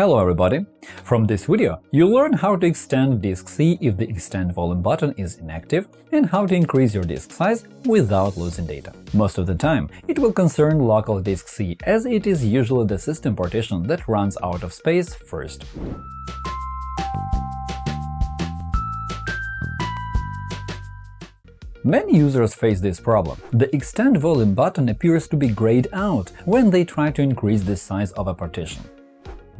Hello everybody! From this video, you'll learn how to extend disk C if the Extend Volume button is inactive and how to increase your disk size without losing data. Most of the time, it will concern local disk C, as it is usually the system partition that runs out of space first. Many users face this problem. The Extend Volume button appears to be grayed out when they try to increase the size of a partition.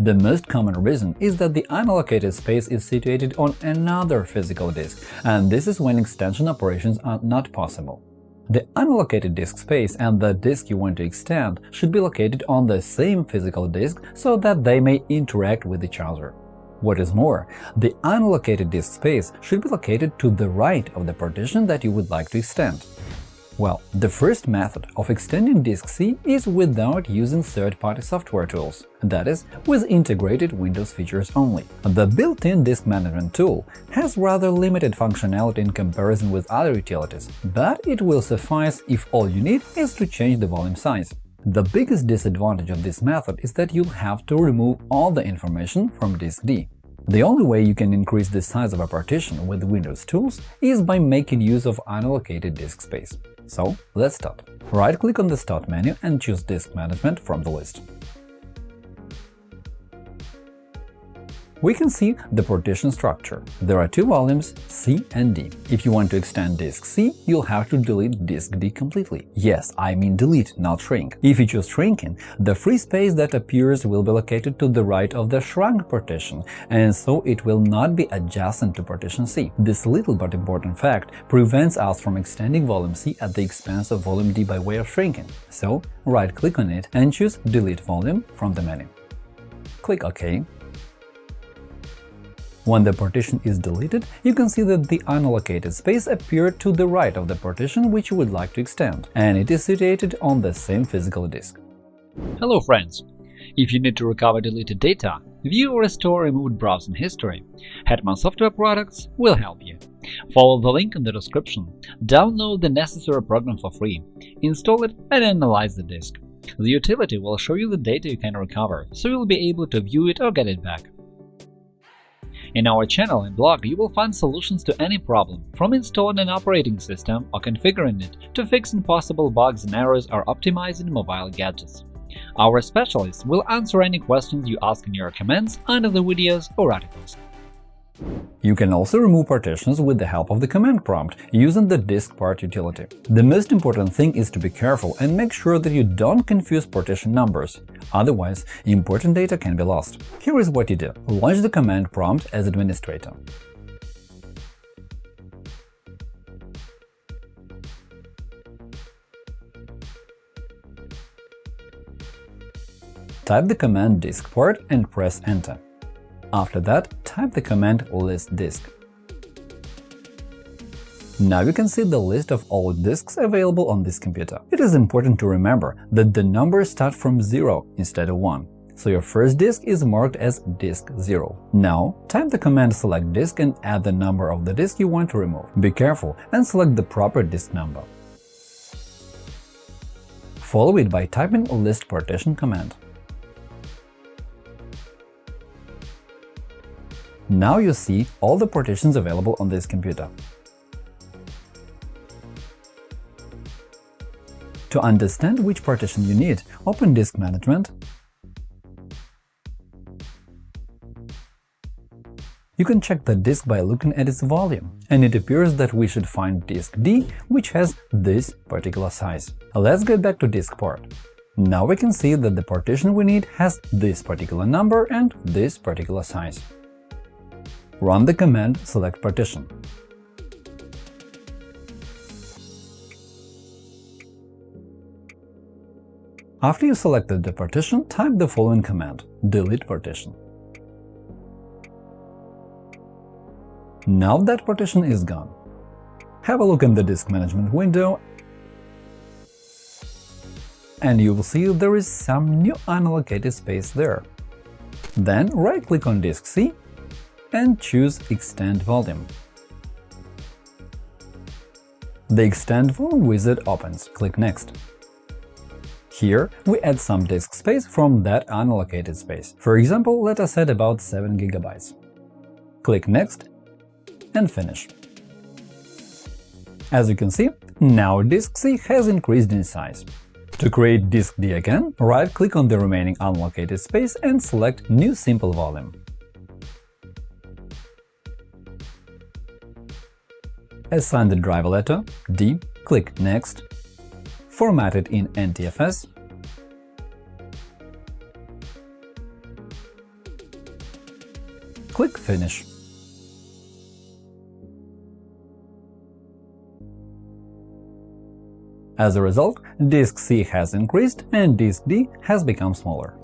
The most common reason is that the unallocated space is situated on another physical disk, and this is when extension operations are not possible. The unallocated disk space and the disk you want to extend should be located on the same physical disk so that they may interact with each other. What is more, the unallocated disk space should be located to the right of the partition that you would like to extend. Well, the first method of extending disk C is without using third-party software tools, that is, with integrated Windows features only. The built-in disk management tool has rather limited functionality in comparison with other utilities, but it will suffice if all you need is to change the volume size. The biggest disadvantage of this method is that you'll have to remove all the information from disk D. The only way you can increase the size of a partition with Windows tools is by making use of unallocated disk space. So let's start. Right-click on the Start menu and choose Disk Management from the list. We can see the partition structure. There are two volumes, C and D. If you want to extend disk C, you'll have to delete disk D completely. Yes, I mean delete, not shrink. If you choose shrinking, the free space that appears will be located to the right of the shrunk partition, and so it will not be adjacent to partition C. This little but important fact prevents us from extending volume C at the expense of volume D by way of shrinking. So, right-click on it and choose Delete volume from the menu. Click OK when the partition is deleted, you can see that the unallocated space appeared to the right of the partition which you would like to extend, and it is situated on the same physical disk. Hello friends! If you need to recover deleted data, view or restore removed browsing history, Hetman Software Products will help you. Follow the link in the description, download the necessary program for free, install it and analyze the disk. The utility will show you the data you can recover, so you'll be able to view it or get it back. In our channel and blog, you will find solutions to any problem, from installing an operating system or configuring it to fixing possible bugs and errors or optimizing mobile gadgets. Our specialists will answer any questions you ask in your comments under the videos or articles. You can also remove partitions with the help of the command prompt using the diskpart utility. The most important thing is to be careful and make sure that you don't confuse partition numbers, otherwise important data can be lost. Here is what you do. Launch the command prompt as administrator. Type the command diskpart and press Enter. After that, type the command list disk. Now you can see the list of all disks available on this computer. It is important to remember that the numbers start from 0 instead of 1, so your first disk is marked as disk 0. Now, type the command select disk and add the number of the disk you want to remove. Be careful and select the proper disk number. Follow it by typing list partition command. Now you see all the partitions available on this computer. To understand which partition you need, open Disk Management. You can check the disk by looking at its volume, and it appears that we should find disk D, which has this particular size. Let's get back to disk part. Now we can see that the partition we need has this particular number and this particular size. Run the command select partition. After you selected the partition, type the following command delete partition. Now that partition is gone. Have a look in the disk management window and you will see there is some new unallocated space there. Then right-click on disk C and choose Extend Volume. The Extend Volume wizard opens. Click Next. Here, we add some disk space from that unallocated space. For example, let us add about 7 GB. Click Next and Finish. As you can see, now disk C has increased in size. To create disk D again, right-click on the remaining unallocated space and select New Simple Volume. Assign the driver letter D, click Next, format it in NTFS, click Finish. As a result, disk C has increased and disk D has become smaller.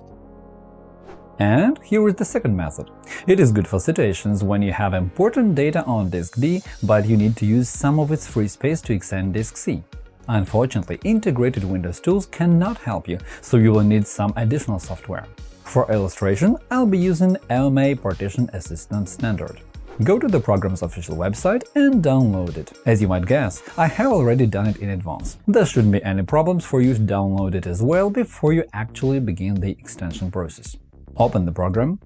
And here is the second method. It is good for situations when you have important data on disk D, but you need to use some of its free space to extend disk C. Unfortunately, integrated Windows tools cannot help you, so you will need some additional software. For illustration, I'll be using AOMEI Partition Assistant Standard. Go to the program's official website and download it. As you might guess, I have already done it in advance. There shouldn't be any problems for you to download it as well before you actually begin the extension process. Open the program.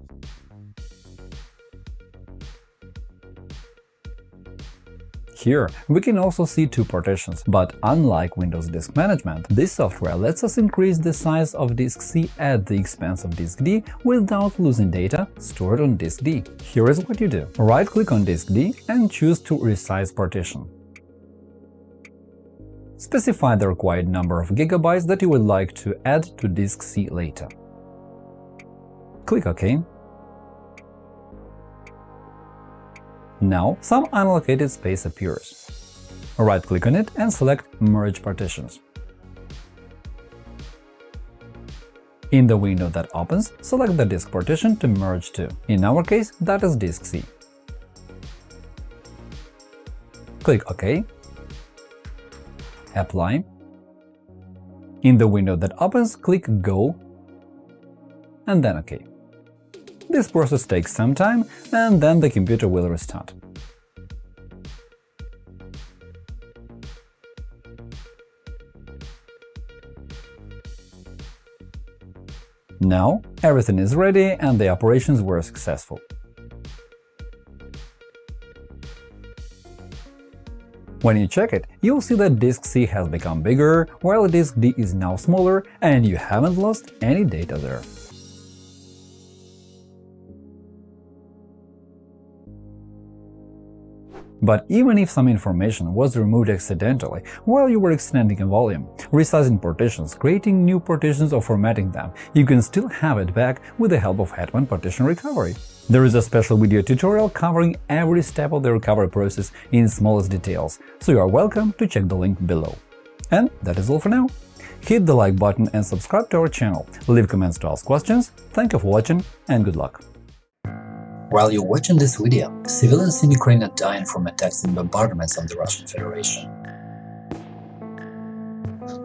Here, we can also see two partitions, but unlike Windows Disk Management, this software lets us increase the size of disk C at the expense of disk D without losing data stored on disk D. Here is what you do. Right-click on disk D and choose to resize partition. Specify the required number of gigabytes that you would like to add to disk C later. Click OK. Now some unallocated space appears. Right-click on it and select Merge partitions. In the window that opens, select the disk partition to merge to. In our case, that is disk C. Click OK. Apply. In the window that opens, click Go and then OK. This process takes some time, and then the computer will restart. Now everything is ready and the operations were successful. When you check it, you'll see that disk C has become bigger, while disk D is now smaller, and you haven't lost any data there. But even if some information was removed accidentally while you were extending a volume, resizing partitions, creating new partitions or formatting them, you can still have it back with the help of Hetman Partition Recovery. There is a special video tutorial covering every step of the recovery process in smallest details, so you are welcome to check the link below. And that is all for now. Hit the like button and subscribe to our channel, leave comments to ask questions, thank you for watching and good luck! While you're watching this video, civilians in Ukraine are dying from attacks and bombardments of the Russian Federation.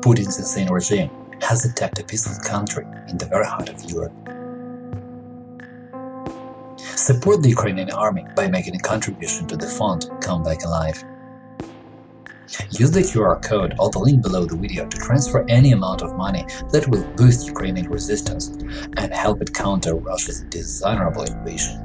Putin's insane regime has attacked a peaceful country in the very heart of Europe. Support the Ukrainian army by making a contribution to the fund Come Back Alive. Use the QR code or the link below the video to transfer any amount of money that will boost Ukrainian resistance and help it counter Russia's dishonorable invasion.